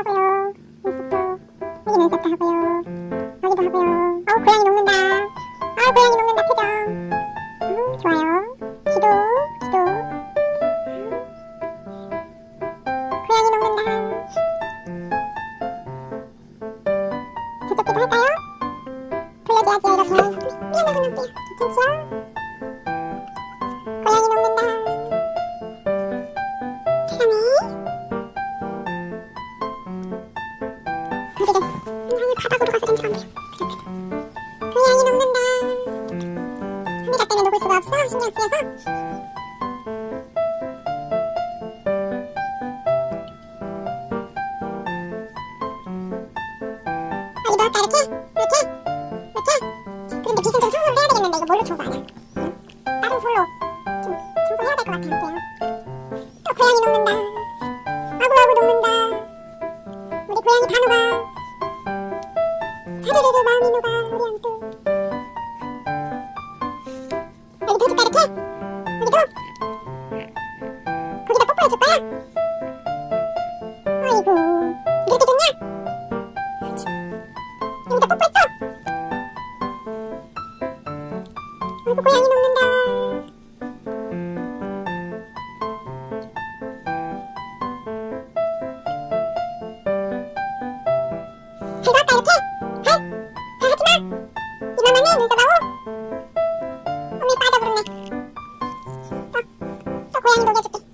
하고요. 눈썹도 여기 눈썹도 하고요. 여기도 하고요. 아우 고양이 녹는다. 아우 고양이 녹는다 표정. 음, 좋아요. 기도 기도. 고양이 녹는다. 저쪽 기도 할까요? 돌려줘야지 이렇게. 미안하고 놓을게요. 괜찮지요? 고양이 녹는다. 사랑해. 어디래? 아니 바닥으로 가서 보여. 고양이 녹는다. 카메라 때문에 녹을 수가 없어. 신경 쓰여서. 이렇게? 이렇게? 이렇게? 근데 빗은 좀 청소를 해야 되겠는데 이거 뭘로 청소 하냐? 응? 다른 솔로 좀 청소해야 될 것 같아. 또 고양이 녹는 우리 고양이 다 녹아. 사르르르 마음이 녹아 우리 안또 여기도 해줄까 이렇게? 여기도? 거기다 뽀뽀해줄 거야? 아이고 이렇게? 그렇지. 여기다 뽀뽀했어? 아이고 고양이 녹는 고양이도 올려줄 게.